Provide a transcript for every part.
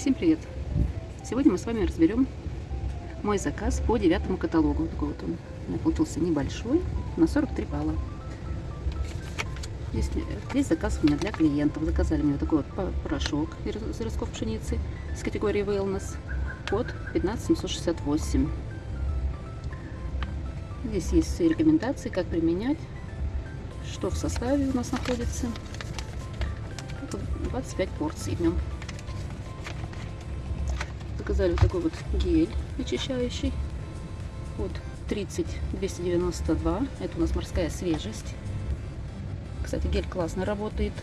Всем привет! Сегодня мы с вами разберем мой заказ по девятому каталогу. Такой вот он у меня получился небольшой, на 43 балла. Здесь, здесь заказ у меня для клиентов. Заказали мне такой вот порошок из ростков пшеницы с категории Wellness. Код 15768. Здесь есть все рекомендации, как применять, что в составе у нас находится. 25 порций в нем заказали вот такой вот гель очищающий. Вот 30 292. Это у нас морская свежесть. Кстати, гель классно работает.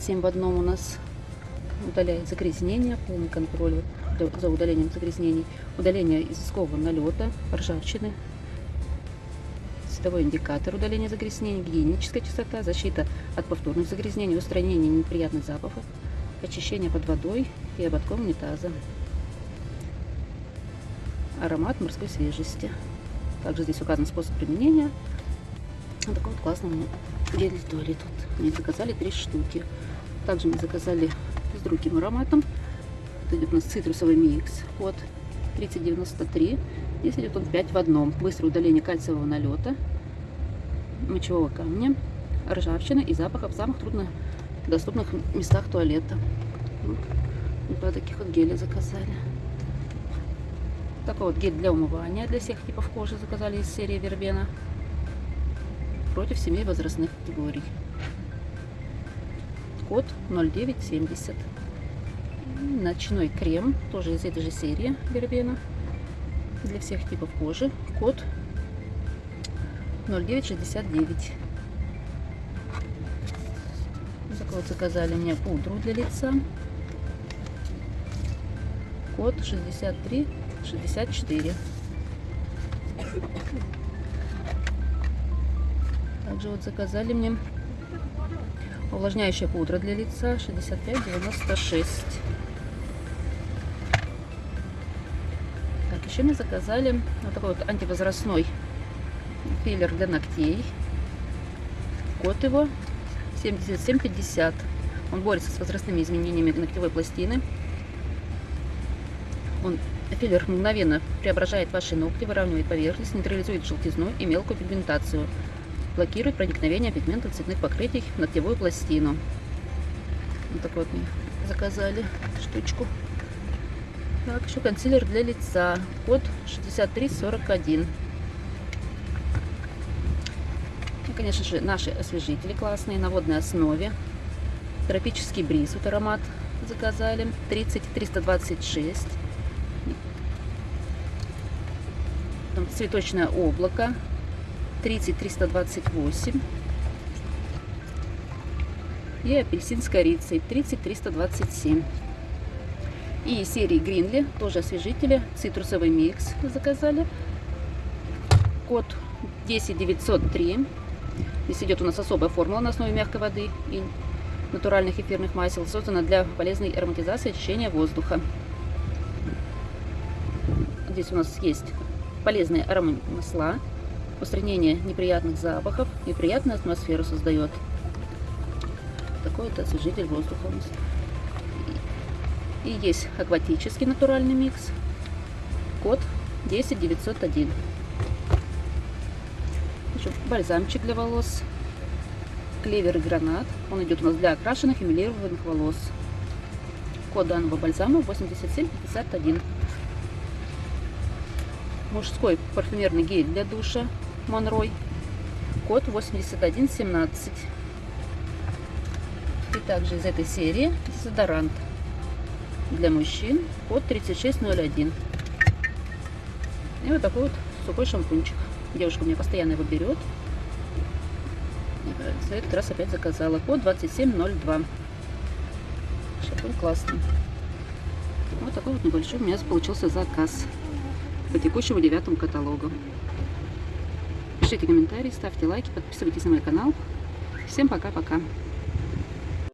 7 в одном у нас удаляет загрязнения, полный контроль за удалением загрязнений, удаление изыского налета, ржавчины, световой индикатор удаления загрязнений, гигиеническая чистота, защита от повторных загрязнений, устранение неприятных запахов, очищение под водой и ободком унитаза. Аромат морской свежести. Также здесь указан способ применения. Вот такой вот классный гель для туалет. Тут мне заказали три штуки. Также мне заказали с другим ароматом. Это идет у нас цитрусовый микс. Вот 3093. Здесь идет он 5 в одном. Быстрое удаление кальциевого налета, мочевого камня, ржавчины и запахов самых труднодоступных местах туалета. Два таких вот геля заказали. Такой вот гель для умывания для всех типов кожи заказали из серии Вербена. Против семей возрастных категорий. Код 0970. Ночной крем, тоже из этой же серии Вербена. Для всех типов кожи. Код 0969. Вот заказали мне пудру для лица код 6364. Также вот заказали мне увлажняющая пудра для лица 6596. Так, еще мне заказали вот такой вот антивозрастной филлер для ногтей. Код его 7750. Он борется с возрастными изменениями ногтевой пластины. Он филлер мгновенно преображает ваши ногти, выравнивает поверхность, нейтрализует желтизну и мелкую пигментацию, блокирует проникновение пигментов цветных покрытий в ногтевую пластину. Вот такой вот мне заказали штучку. Так, еще консилер для лица. Код 6341. Конечно же, наши освежители классные на водной основе. Тропический бриз, вот аромат заказали. 30 326. цветочное облако 30328 и апельсин с корицей 30327 и серии Гринли тоже освежители цитрусовый микс заказали код 10903 здесь идет у нас особая формула на основе мягкой воды и натуральных эфирных масел создана для полезной ароматизации очищения воздуха здесь у нас есть полезные аромамасла, устранение неприятных запахов и приятную атмосферу создает. Такой вот освежитель воздуха у нас. И есть акватический натуральный микс. Код 10901. Еще бальзамчик для волос. Клевер и гранат. Он идет у нас для окрашенных и милированных волос. Код данного бальзама 8751 мужской парфюмерный гель для душа Монрой. Код 8117. И также из этой серии дезодорант для мужчин. Код 3601. И вот такой вот сухой шампунчик. Девушка у меня постоянно его берет. За этот раз опять заказала. Код 2702. Шампунь классный. Вот такой вот небольшой у меня получился заказ по текущему девятому каталогу. Пишите комментарии, ставьте лайки, подписывайтесь на мой канал. Всем пока-пока.